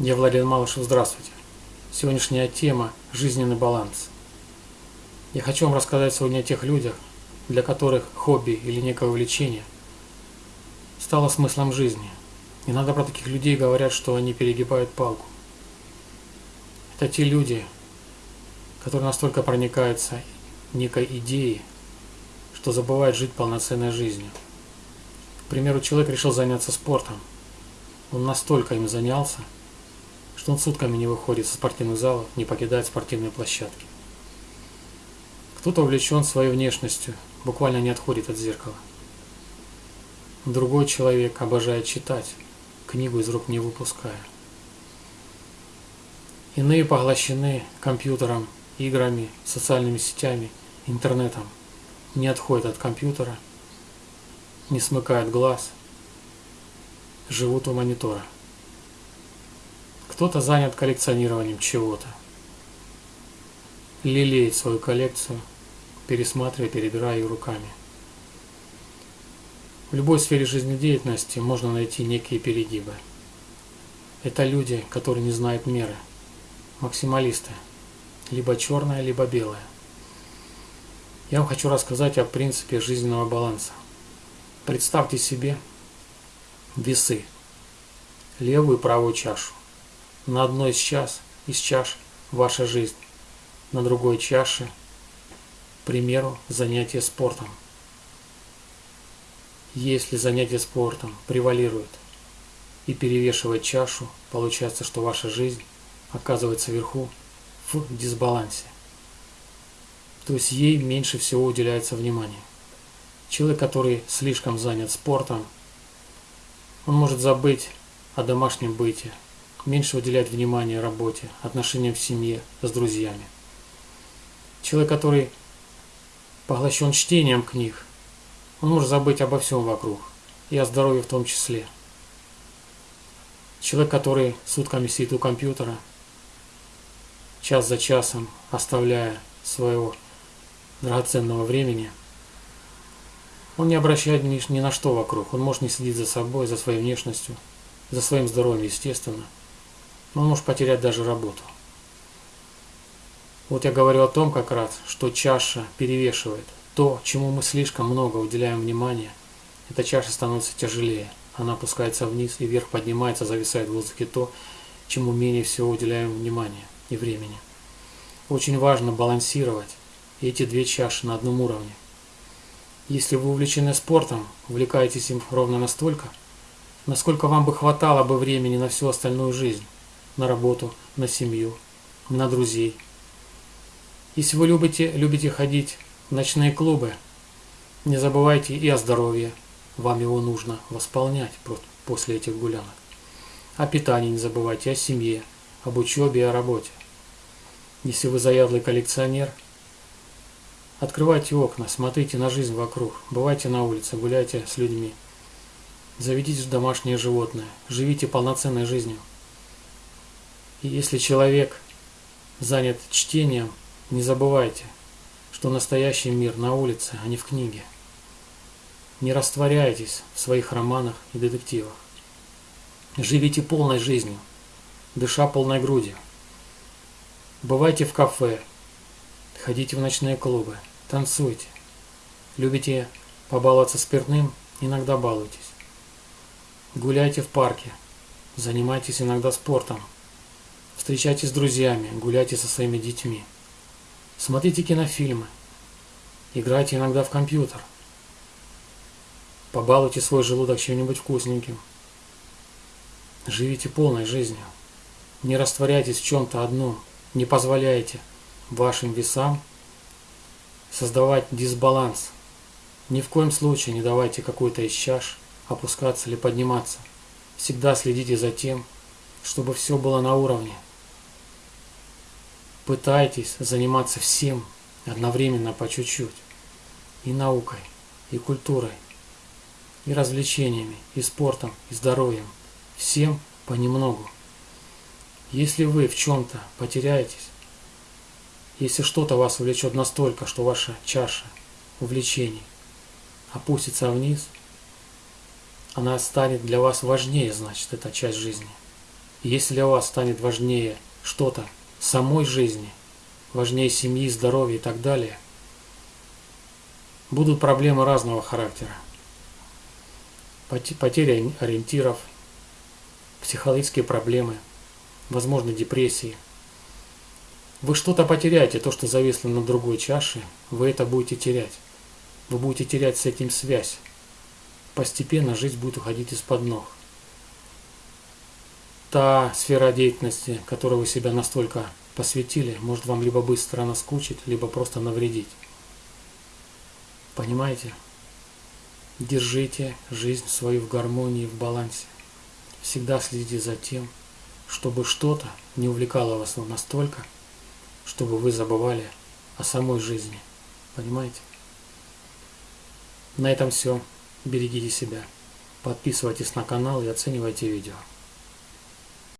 Я Владимир Малышев, здравствуйте. Сегодняшняя тема – жизненный баланс. Я хочу вам рассказать сегодня о тех людях, для которых хобби или некое увлечение стало смыслом жизни. Иногда про таких людей говорят, что они перегибают палку. Это те люди, которые настолько проникаются некой идеей, что забывают жить полноценной жизнью. К примеру, человек решил заняться спортом. Он настолько им занялся, что он сутками не выходит со спортивных залов, не покидает спортивные площадки. Кто-то увлечен своей внешностью, буквально не отходит от зеркала. Другой человек обожает читать, книгу из рук не выпуская. Иные поглощены компьютером, играми, социальными сетями, интернетом, не отходят от компьютера, не смыкают глаз, живут у монитора. Кто-то занят коллекционированием чего-то. Лелеет свою коллекцию, пересматривая, перебирая ее руками. В любой сфере жизнедеятельности можно найти некие перегибы. Это люди, которые не знают меры. Максималисты. Либо черное, либо белое. Я вам хочу рассказать о принципе жизненного баланса. Представьте себе весы, левую и правую чашу. На одной из чаш, из чаш ваша жизнь, на другой чаше, к примеру, занятие спортом. Если занятие спортом превалирует и перевешивает чашу, получается, что ваша жизнь оказывается вверху в дисбалансе. То есть ей меньше всего уделяется внимания. Человек, который слишком занят спортом, он может забыть о домашнем быте, меньше уделять внимания работе, отношениям в семье, с друзьями. Человек, который поглощен чтением книг, он может забыть обо всем вокруг, и о здоровье в том числе. Человек, который сутками сидит у компьютера, час за часом оставляя своего драгоценного времени, он не обращает ни, ни на что вокруг, он может не следить за собой, за своей внешностью, за своим здоровьем, естественно – он может потерять даже работу. Вот я говорю о том как раз, что чаша перевешивает. То, чему мы слишком много уделяем внимания, эта чаша становится тяжелее. Она опускается вниз и вверх поднимается, зависает в воздухе то, чему менее всего уделяем внимания и времени. Очень важно балансировать эти две чаши на одном уровне. Если вы увлечены спортом, увлекаетесь им ровно настолько, насколько вам бы хватало бы времени на всю остальную жизнь на работу, на семью, на друзей. Если вы любите, любите ходить в ночные клубы, не забывайте и о здоровье. Вам его нужно восполнять после этих гулянок. О питании не забывайте, о семье, об учебе и о работе. Если вы заядлый коллекционер, открывайте окна, смотрите на жизнь вокруг, бывайте на улице, гуляйте с людьми. Заведите домашнее животное, живите полноценной жизнью. И если человек занят чтением, не забывайте, что настоящий мир на улице, а не в книге. Не растворяйтесь в своих романах и детективах. Живите полной жизнью, дыша полной грудью. Бывайте в кафе, ходите в ночные клубы, танцуйте. Любите побаловаться спиртным, иногда балуйтесь. Гуляйте в парке, занимайтесь иногда спортом. Встречайтесь с друзьями, гуляйте со своими детьми. Смотрите кинофильмы. Играйте иногда в компьютер. Побалуйте свой желудок чем-нибудь вкусненьким. Живите полной жизнью. Не растворяйтесь в чем-то одном. Не позволяйте вашим весам создавать дисбаланс. Ни в коем случае не давайте какой-то из чаш опускаться или подниматься. Всегда следите за тем, чтобы все было на уровне. Пытайтесь заниматься всем одновременно по чуть-чуть. И наукой, и культурой, и развлечениями, и спортом, и здоровьем. Всем понемногу. Если вы в чем-то потеряетесь, если что-то вас увлечет настолько, что ваша чаша увлечений опустится вниз, она станет для вас важнее, значит, эта часть жизни. Если для вас станет важнее что-то самой жизни, важнее семьи, здоровья и так далее, будут проблемы разного характера. Потеря ориентиров, психологические проблемы, возможно депрессии. Вы что-то потеряете, то, что зависло на другой чаше, вы это будете терять. Вы будете терять с этим связь. Постепенно жизнь будет уходить из-под ног та сфера деятельности, которой вы себя настолько посвятили, может вам либо быстро наскучить, либо просто навредить. Понимаете? Держите жизнь свою в гармонии, в балансе. Всегда следите за тем, чтобы что-то не увлекало вас настолько, чтобы вы забывали о самой жизни. Понимаете? На этом все. Берегите себя. Подписывайтесь на канал и оценивайте видео.